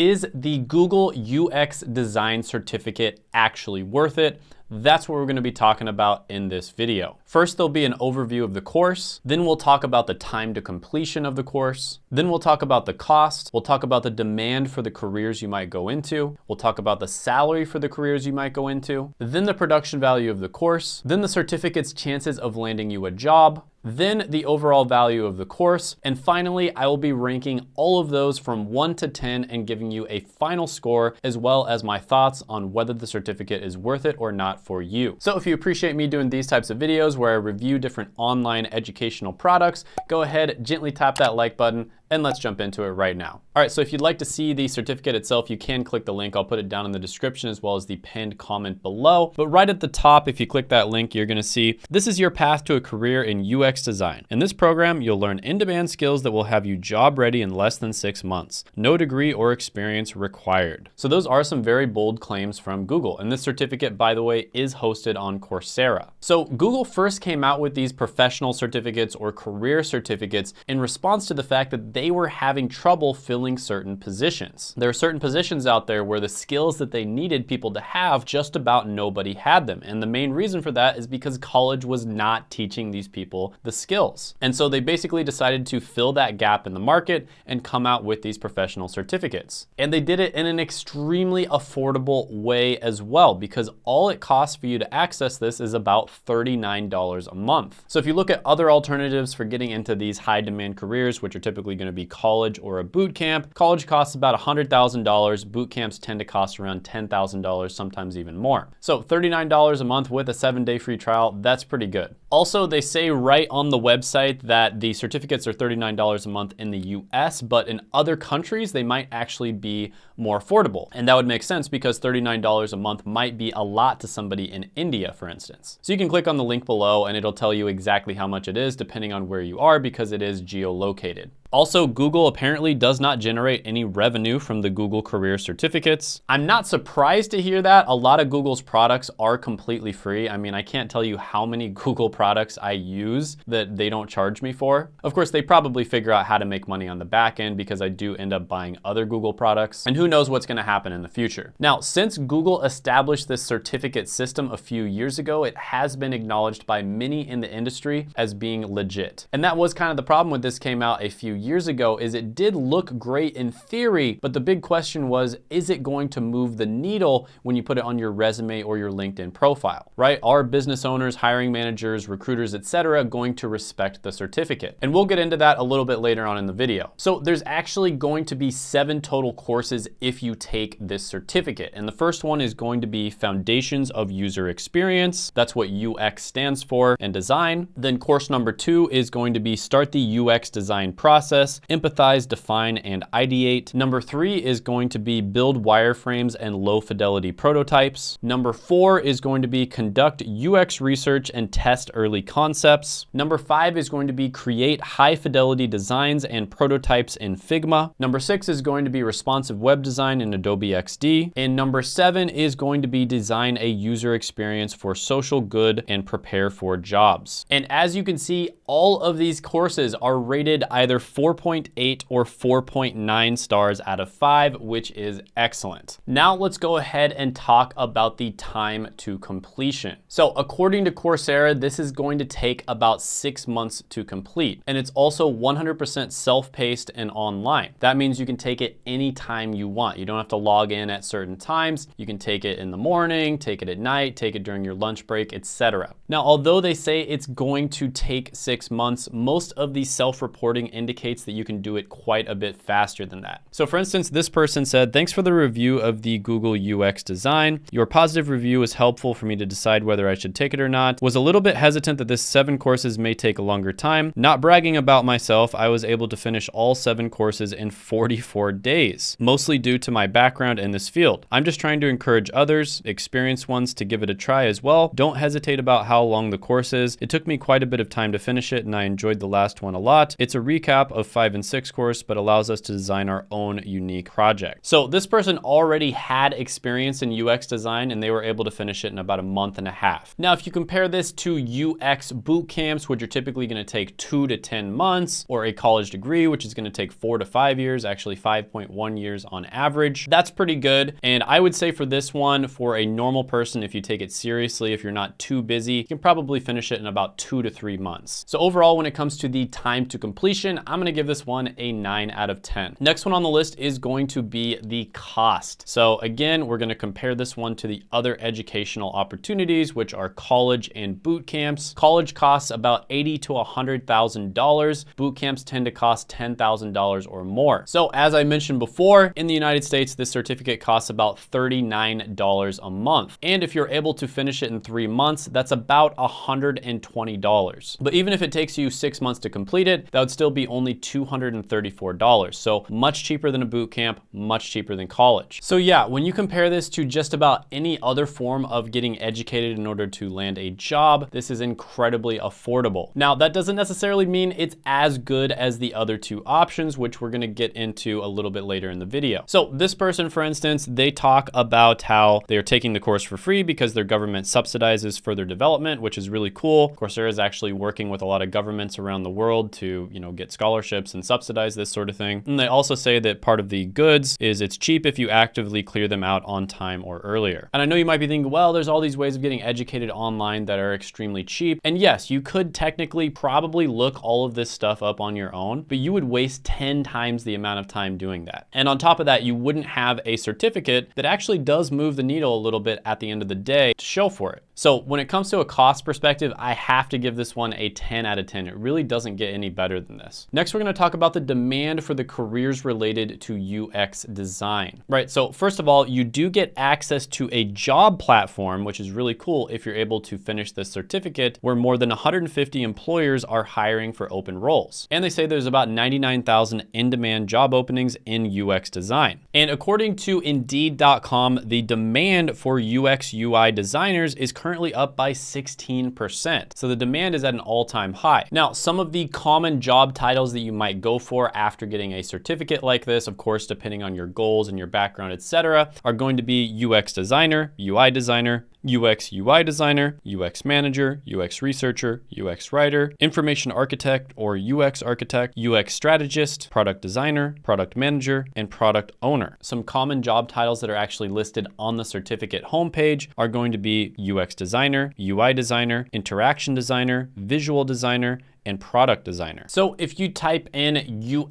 Is the Google UX Design Certificate actually worth it? That's what we're gonna be talking about in this video. First, there'll be an overview of the course. Then we'll talk about the time to completion of the course. Then we'll talk about the cost. We'll talk about the demand for the careers you might go into. We'll talk about the salary for the careers you might go into. Then the production value of the course. Then the certificate's chances of landing you a job then the overall value of the course, and finally, I will be ranking all of those from one to 10 and giving you a final score, as well as my thoughts on whether the certificate is worth it or not for you. So if you appreciate me doing these types of videos where I review different online educational products, go ahead, gently tap that like button, and let's jump into it right now. All right, so if you'd like to see the certificate itself, you can click the link. I'll put it down in the description as well as the pinned comment below. But right at the top, if you click that link, you're gonna see this is your path to a career in UX design. In this program, you'll learn in-demand skills that will have you job ready in less than six months. No degree or experience required. So those are some very bold claims from Google. And this certificate, by the way, is hosted on Coursera. So Google first came out with these professional certificates or career certificates in response to the fact that they were having trouble filling certain positions. There are certain positions out there where the skills that they needed people to have, just about nobody had them. And the main reason for that is because college was not teaching these people the skills. And so they basically decided to fill that gap in the market and come out with these professional certificates. And they did it in an extremely affordable way as well, because all it costs for you to access this is about $39 a month. So if you look at other alternatives for getting into these high demand careers, which are typically gonna be college or a boot camp. College costs about $100,000. Boot camps tend to cost around $10,000, sometimes even more. So $39 a month with a seven day free trial, that's pretty good. Also, they say right on the website that the certificates are $39 a month in the US, but in other countries, they might actually be more affordable. And that would make sense because $39 a month might be a lot to somebody in India, for instance. So you can click on the link below and it'll tell you exactly how much it is depending on where you are because it is geolocated. Also, Google apparently does not generate any revenue from the Google Career Certificates. I'm not surprised to hear that. A lot of Google's products are completely free. I mean, I can't tell you how many Google products I use that they don't charge me for. Of course, they probably figure out how to make money on the back end because I do end up buying other Google products. And who knows what's gonna happen in the future. Now, since Google established this certificate system a few years ago, it has been acknowledged by many in the industry as being legit. And that was kind of the problem when this came out a few years ago is it did look great in theory, but the big question was, is it going to move the needle when you put it on your resume or your LinkedIn profile, right? Are business owners, hiring managers, recruiters, etc., going to respect the certificate? And we'll get into that a little bit later on in the video. So there's actually going to be seven total courses if you take this certificate. And the first one is going to be Foundations of User Experience. That's what UX stands for and design. Then course number two is going to be Start the UX Design Process process, empathize, define, and ideate. Number three is going to be build wireframes and low fidelity prototypes. Number four is going to be conduct UX research and test early concepts. Number five is going to be create high fidelity designs and prototypes in Figma. Number six is going to be responsive web design in Adobe XD. And number seven is going to be design a user experience for social good and prepare for jobs. And as you can see, all of these courses are rated either 4.8 or 4.9 stars out of 5, which is excellent. Now let's go ahead and talk about the time to completion. So according to Coursera, this is going to take about six months to complete. And it's also 100% self-paced and online. That means you can take it anytime you want. You don't have to log in at certain times. You can take it in the morning, take it at night, take it during your lunch break, etc. Now, although they say it's going to take six months, most of the self-reporting indicates indicates that you can do it quite a bit faster than that. So for instance, this person said, thanks for the review of the Google UX design. Your positive review was helpful for me to decide whether I should take it or not. Was a little bit hesitant that this seven courses may take a longer time. Not bragging about myself, I was able to finish all seven courses in 44 days, mostly due to my background in this field. I'm just trying to encourage others, experienced ones to give it a try as well. Don't hesitate about how long the course is. It took me quite a bit of time to finish it and I enjoyed the last one a lot. It's a recap of 5 and 6 course, but allows us to design our own unique project. So this person already had experience in UX design and they were able to finish it in about a month and a half. Now, if you compare this to UX boot camps, which are typically gonna take two to 10 months, or a college degree, which is gonna take four to five years, actually 5.1 years on average, that's pretty good. And I would say for this one, for a normal person, if you take it seriously, if you're not too busy, you can probably finish it in about two to three months. So overall, when it comes to the time to completion, I'm gonna give this one a nine out of 10. Next one on the list is going to be the cost. So again, we're gonna compare this one to the other educational opportunities, which are college and boot camps. College costs about eighty to $100,000. Boot camps tend to cost $10,000 or more. So as I mentioned before, in the United States, this certificate costs about $39 a month. And if you're able to finish it in three months, that's about $120. But even if it takes you six months to complete it, that would still be only $234. So much cheaper than a boot camp, much cheaper than college. So yeah, when you compare this to just about any other form of getting educated in order to land a job, this is incredibly affordable. Now, that doesn't necessarily mean it's as good as the other two options, which we're gonna get into a little bit later in the video. So this person, for instance, they talk about how they're taking the course for free because their government subsidizes further development, which is really cool. Coursera is actually working with a lot of governments around the world to, you know, get scholarships and subsidize this sort of thing. And they also say that part of the goods is it's cheap if you actively clear them out on time or earlier. And I know you might be thinking, well, there's all these ways of getting educated online that are extremely cheap. And yes, you could technically probably look all of this stuff up on your own, but you would waste 10 times the amount of time doing that. And on top of that, you wouldn't have a certificate that actually does move the needle a little bit at the end of the day to show for it. So when it comes to a cost perspective, I have to give this one a 10 out of 10. It really doesn't get any better than this. Next, we're gonna talk about the demand for the careers related to UX design, right? So first of all, you do get access to a job platform, which is really cool if you're able to finish this certificate where more than 150 employers are hiring for open roles. And they say there's about 99,000 in-demand job openings in UX design. And according to Indeed.com, the demand for UX UI designers is currently up by 16%. So the demand is at an all-time high. Now, some of the common job titles that you might go for after getting a certificate like this, of course, depending on your goals and your background, etc., are going to be UX designer, UI designer, UX UI designer, UX manager, UX researcher, UX writer, information architect or UX architect, UX strategist, product designer, product manager, and product owner. Some common job titles that are actually listed on the certificate homepage are going to be UX designer, UI designer, interaction designer, visual designer, and product designer. So if you type in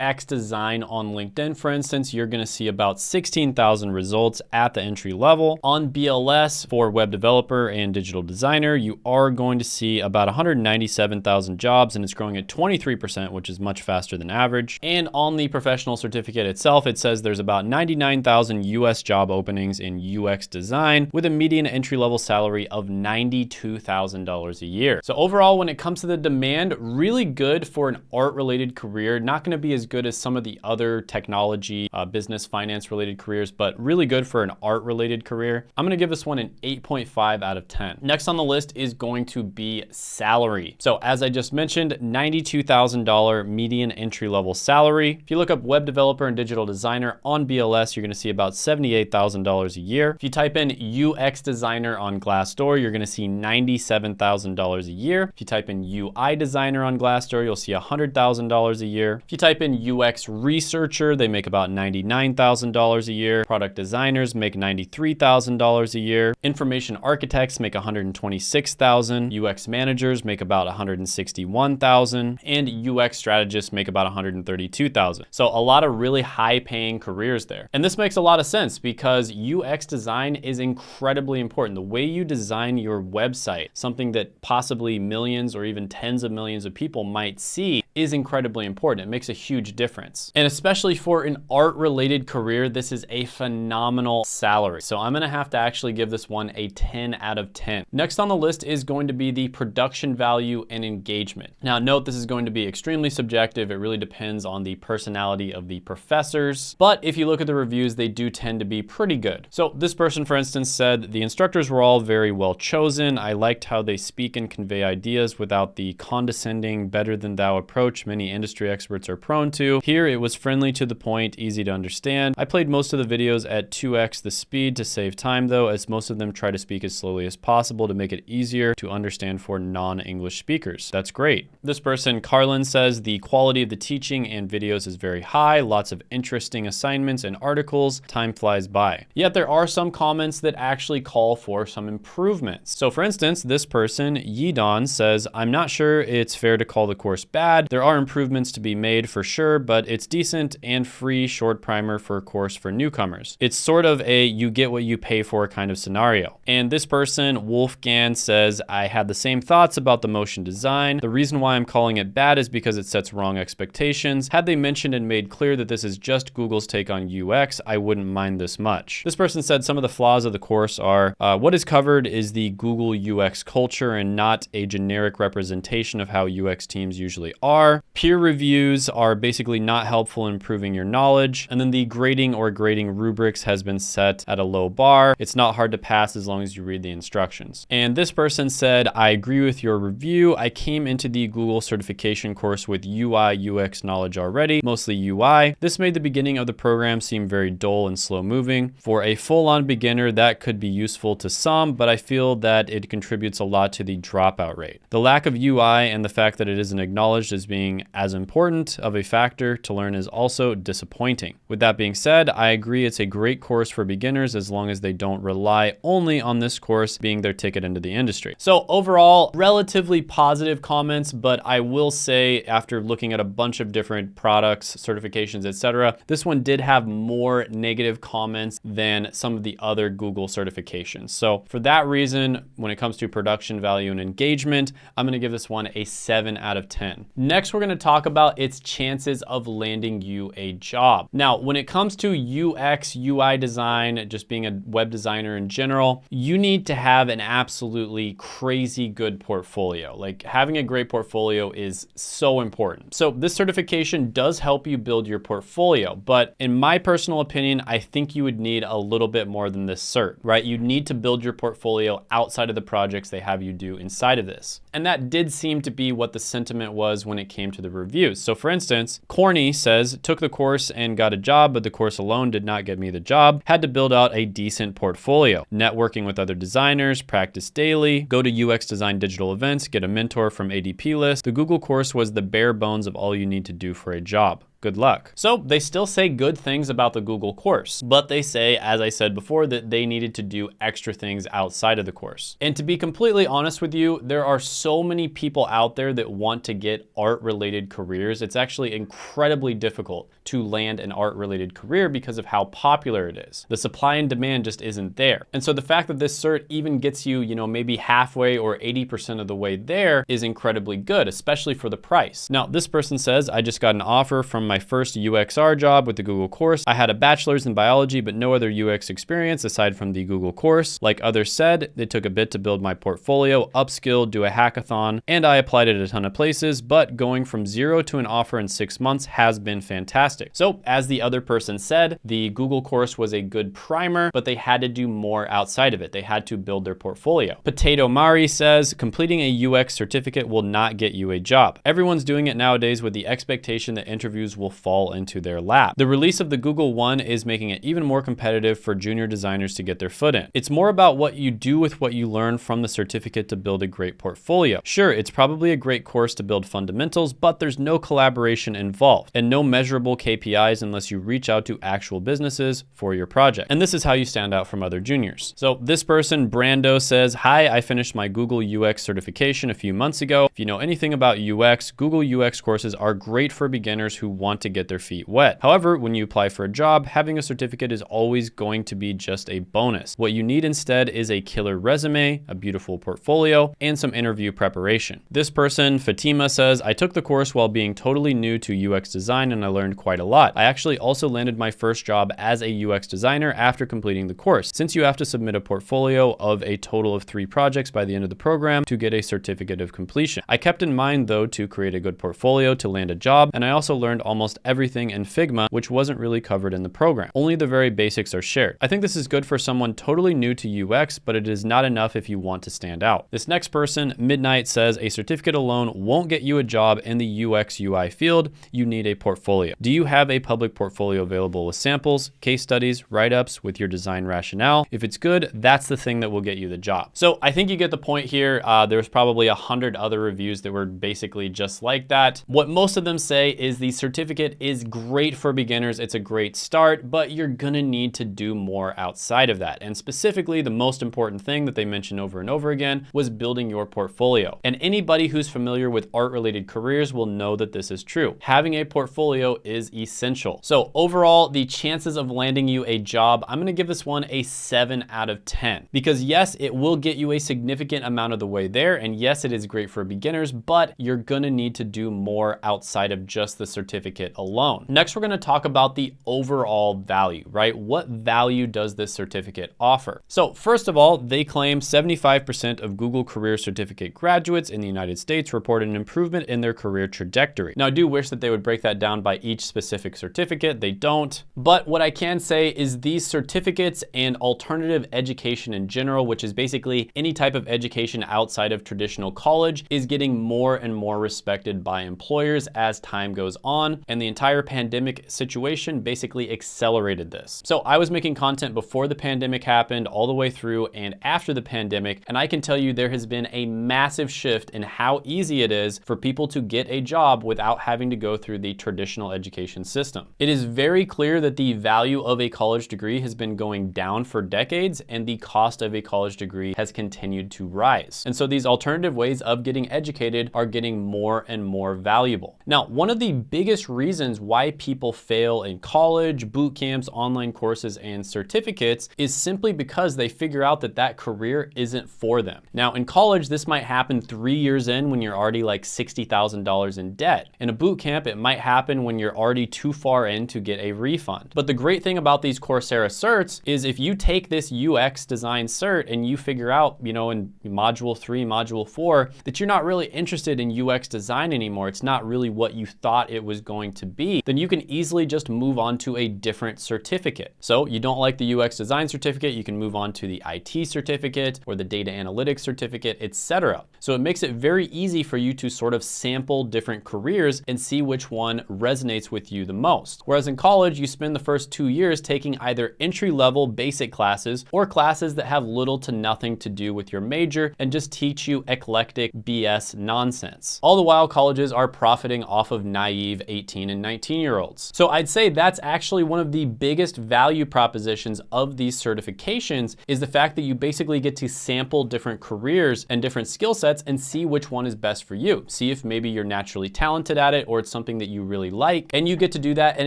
UX design on LinkedIn, for instance, you're gonna see about 16,000 results at the entry level. On BLS for web developer and digital designer, you are going to see about 197,000 jobs and it's growing at 23%, which is much faster than average. And on the professional certificate itself, it says there's about 99,000 US job openings in UX design with a median entry level salary of $92,000 a year. So overall, when it comes to the demand, really good for an art related career. Not gonna be as good as some of the other technology, uh, business, finance related careers, but really good for an art related career. I'm gonna give this one an 8.5 out of 10. Next on the list is going to be salary. So as I just mentioned, $92,000 median entry level salary. If you look up web developer and digital designer on BLS, you're gonna see about $78,000 a year. If you type in UX designer on Glassdoor, you're gonna see $97,000 a year. If you type in UI designer on Glassdoor, you'll see $100,000 a year. If you type in UX researcher, they make about $99,000 a year. Product designers make $93,000 a year. Information architects make $126,000. UX managers make about $161,000 and UX strategists make about $132,000. So a lot of really high paying careers there. And this makes a lot of sense because UX design is incredibly important. The way you design your website, something that possibly millions or even tens of millions of people might see is incredibly important. It makes a huge difference. And especially for an art related career, this is a phenomenal salary. So I'm gonna have to actually give this one a 10 out of 10. Next on the list is going to be the production value and engagement. Now note this is going to be extremely subjective. It really depends on the personality of the professors. But if you look at the reviews, they do tend to be pretty good. So this person, for instance, said the instructors were all very well chosen. I liked how they speak and convey ideas without the condescending understanding, better than thou approach many industry experts are prone to. Here it was friendly to the point, easy to understand. I played most of the videos at 2x the speed to save time though, as most of them try to speak as slowly as possible to make it easier to understand for non-English speakers. That's great. This person, Carlin, says the quality of the teaching and videos is very high, lots of interesting assignments and articles, time flies by. Yet there are some comments that actually call for some improvements. So for instance, this person, Yidon, says, I'm not sure it's fair to call the course bad. There are improvements to be made for sure, but it's decent and free short primer for a course for newcomers. It's sort of a you get what you pay for kind of scenario. And this person, Wolfgang, says, I had the same thoughts about the motion design. The reason why I'm calling it bad is because it sets wrong expectations. Had they mentioned and made clear that this is just Google's take on UX, I wouldn't mind this much. This person said some of the flaws of the course are, uh, what is covered is the Google UX culture and not a generic representation of how UX teams usually are. Peer reviews are basically not helpful in improving your knowledge. And then the grading or grading rubrics has been set at a low bar. It's not hard to pass as long as you read the instructions. And this person said, I agree with your review. I came into the Google certification course with UI UX knowledge already, mostly UI. This made the beginning of the program seem very dull and slow moving. For a full-on beginner, that could be useful to some, but I feel that it contributes a lot to the dropout rate. The lack of UI and the fact that it isn't acknowledged as being as important of a factor to learn is also disappointing. With that being said, I agree it's a great course for beginners as long as they don't rely only on this course being their ticket into the industry. So overall, relatively positive comments, but I will say after looking at a bunch of different products, certifications, etc., this one did have more negative comments than some of the other Google certifications. So for that reason, when it comes to production value and engagement, I'm gonna give this one a seven out of 10. Next, we're gonna talk about its chances of landing you a job. Now, when it comes to UX, UI design, just being a web designer in general, you need to have an absolutely crazy good portfolio. Like having a great portfolio is so important. So this certification does help you build your portfolio, but in my personal opinion, I think you would need a little bit more than this cert, right? You need to build your portfolio outside of the projects they have you do inside of this. And that did seem to be what the sentiment was when it came to the reviews. So for instance, Corny says, took the course and got a job, but the course alone did not get me the job. Had to build out a decent portfolio, networking with other designers, practice daily, go to UX design digital events, get a mentor from ADPList. The Google course was the bare bones of all you need to do for a job good luck. So they still say good things about the Google course, but they say, as I said before, that they needed to do extra things outside of the course. And to be completely honest with you, there are so many people out there that want to get art related careers. It's actually incredibly difficult to land an art related career because of how popular it is. The supply and demand just isn't there. And so the fact that this cert even gets you, you know, maybe halfway or 80% of the way there is incredibly good, especially for the price. Now, this person says, I just got an offer from my first UXR job with the Google course. I had a bachelor's in biology, but no other UX experience aside from the Google course. Like others said, it took a bit to build my portfolio, upskill, do a hackathon, and I applied at a ton of places, but going from zero to an offer in six months has been fantastic fantastic. So as the other person said, the Google course was a good primer, but they had to do more outside of it. They had to build their portfolio. Potato Mari says, completing a UX certificate will not get you a job. Everyone's doing it nowadays with the expectation that interviews will fall into their lap. The release of the Google One is making it even more competitive for junior designers to get their foot in. It's more about what you do with what you learn from the certificate to build a great portfolio. Sure, it's probably a great course to build fundamentals, but there's no collaboration involved and no measurable KPIs unless you reach out to actual businesses for your project. And this is how you stand out from other juniors. So this person, Brando, says, Hi, I finished my Google UX certification a few months ago. If you know anything about UX, Google UX courses are great for beginners who want to get their feet wet. However, when you apply for a job, having a certificate is always going to be just a bonus. What you need instead is a killer resume, a beautiful portfolio, and some interview preparation. This person, Fatima, says, I took the course while being totally new to UX design and I learned quite quite a lot. I actually also landed my first job as a UX designer after completing the course, since you have to submit a portfolio of a total of three projects by the end of the program to get a certificate of completion. I kept in mind though to create a good portfolio to land a job, and I also learned almost everything in Figma, which wasn't really covered in the program. Only the very basics are shared. I think this is good for someone totally new to UX, but it is not enough if you want to stand out. This next person, Midnight, says a certificate alone won't get you a job in the UX UI field. You need a portfolio. Do you have a public portfolio available with samples, case studies, write-ups with your design rationale? If it's good, that's the thing that will get you the job. So I think you get the point here. Uh, there's probably a hundred other reviews that were basically just like that. What most of them say is the certificate is great for beginners. It's a great start, but you're gonna need to do more outside of that. And specifically, the most important thing that they mention over and over again was building your portfolio. And anybody who's familiar with art-related careers will know that this is true. Having a portfolio is essential. So overall, the chances of landing you a job, I'm gonna give this one a seven out of 10. Because yes, it will get you a significant amount of the way there. And yes, it is great for beginners, but you're gonna need to do more outside of just the certificate alone. Next, we're gonna talk about the overall value, right? What value does this certificate offer? So first of all, they claim 75% of Google Career Certificate graduates in the United States report an improvement in their career trajectory. Now, I do wish that they would break that down by each specific certificate. They don't. But what I can say is these certificates and alternative education in general, which is basically any type of education outside of traditional college, is getting more and more respected by employers as time goes on. And the entire pandemic situation basically accelerated this. So I was making content before the pandemic happened, all the way through and after the pandemic. And I can tell you there has been a massive shift in how easy it is for people to get a job without having to go through the traditional education system. It is very clear that the value of a college degree has been going down for decades and the cost of a college degree has continued to rise. And so these alternative ways of getting educated are getting more and more valuable. Now, one of the biggest reasons why people fail in college, boot camps, online courses, and certificates is simply because they figure out that that career isn't for them. Now, in college, this might happen three years in when you're already like $60,000 in debt. In a boot camp, it might happen when you're already too far in to get a refund. But the great thing about these Coursera certs is if you take this UX design cert and you figure out, you know, in module three, module four, that you're not really interested in UX design anymore, it's not really what you thought it was going to be, then you can easily just move on to a different certificate. So you don't like the UX design certificate, you can move on to the IT certificate or the data analytics certificate, etc. So it makes it very easy for you to sort of sample different careers and see which one resonates with you the most. Whereas in college, you spend the first two years taking either entry-level basic classes or classes that have little to nothing to do with your major and just teach you eclectic BS nonsense. All the while, colleges are profiting off of naive 18 and 19 year olds. So I'd say that's actually one of the biggest value propositions of these certifications is the fact that you basically get to sample different careers and different skill sets and see which one is best for you. See if maybe you're naturally talented at it or it's something that you really like. And you get to do that in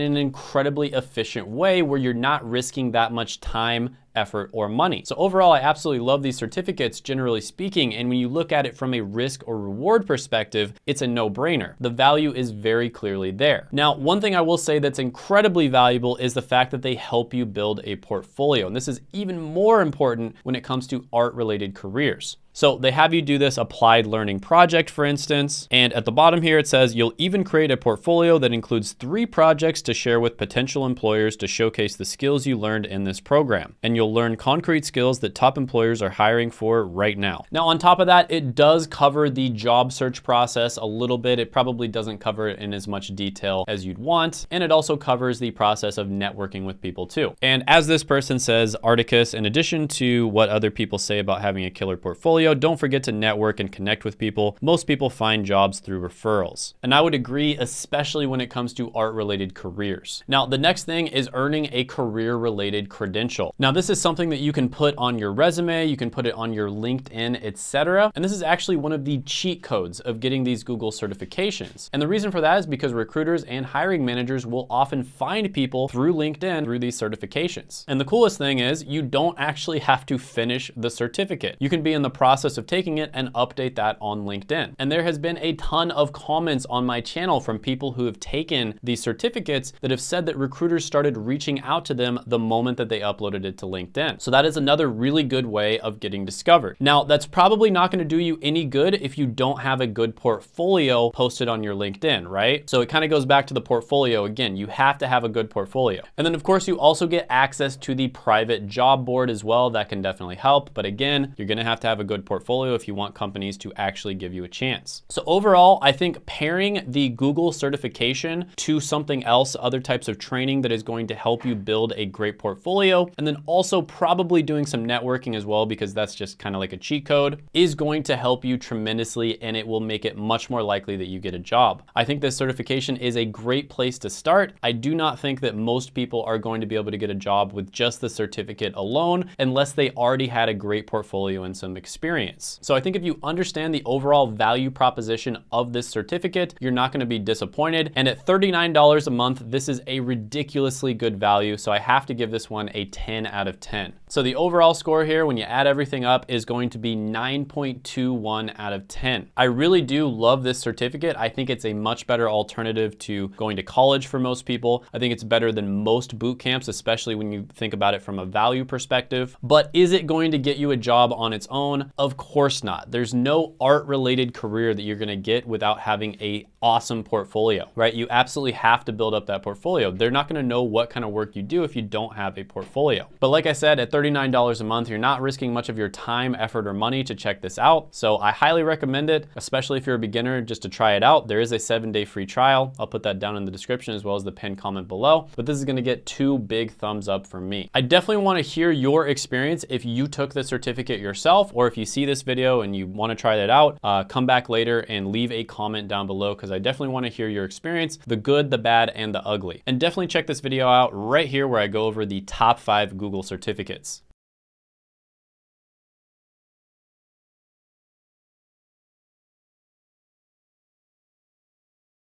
an incredibly efficient way where you're not risking that much time effort, or money. So overall, I absolutely love these certificates, generally speaking, and when you look at it from a risk or reward perspective, it's a no-brainer. The value is very clearly there. Now, one thing I will say that's incredibly valuable is the fact that they help you build a portfolio, and this is even more important when it comes to art-related careers. So they have you do this applied learning project, for instance, and at the bottom here it says you'll even create a portfolio that includes three projects to share with potential employers to showcase the skills you learned in this program. And you'll learn concrete skills that top employers are hiring for right now. Now, on top of that, it does cover the job search process a little bit. It probably doesn't cover it in as much detail as you'd want. And it also covers the process of networking with people too. And as this person says, Articus, in addition to what other people say about having a killer portfolio, don't forget to network and connect with people. Most people find jobs through referrals. And I would agree, especially when it comes to art-related careers. Now, the next thing is earning a career-related credential. Now, this is something that you can put on your resume, you can put it on your LinkedIn, etc. And this is actually one of the cheat codes of getting these Google certifications. And the reason for that is because recruiters and hiring managers will often find people through LinkedIn through these certifications. And the coolest thing is you don't actually have to finish the certificate. You can be in the process process of taking it and update that on LinkedIn. And there has been a ton of comments on my channel from people who have taken these certificates that have said that recruiters started reaching out to them the moment that they uploaded it to LinkedIn. So that is another really good way of getting discovered. Now, that's probably not gonna do you any good if you don't have a good portfolio posted on your LinkedIn, right? So it kind of goes back to the portfolio again. You have to have a good portfolio. And then of course you also get access to the private job board as well. That can definitely help. But again, you're gonna have to have a good portfolio if you want companies to actually give you a chance. So overall, I think pairing the Google certification to something else, other types of training that is going to help you build a great portfolio, and then also probably doing some networking as well, because that's just kind of like a cheat code, is going to help you tremendously and it will make it much more likely that you get a job. I think this certification is a great place to start. I do not think that most people are going to be able to get a job with just the certificate alone unless they already had a great portfolio and some experience. So I think if you understand the overall value proposition of this certificate, you're not gonna be disappointed. And at $39 a month, this is a ridiculously good value. So I have to give this one a 10 out of 10. So the overall score here, when you add everything up, is going to be 9.21 out of 10. I really do love this certificate. I think it's a much better alternative to going to college for most people. I think it's better than most boot camps, especially when you think about it from a value perspective. But is it going to get you a job on its own? Of course not. There's no art related career that you're gonna get without having a awesome portfolio, right? You absolutely have to build up that portfolio. They're not gonna know what kind of work you do if you don't have a portfolio. But like I said, at $39 a month, you're not risking much of your time, effort, or money to check this out. So I highly recommend it, especially if you're a beginner, just to try it out. There is a seven day free trial. I'll put that down in the description as well as the pinned comment below. But this is gonna get two big thumbs up from me. I definitely wanna hear your experience if you took the certificate yourself, or if you see this video and you wanna try that out, uh, come back later and leave a comment down below because I definitely wanna hear your experience, the good, the bad, and the ugly. And definitely check this video out right here where I go over the top five Google certificates.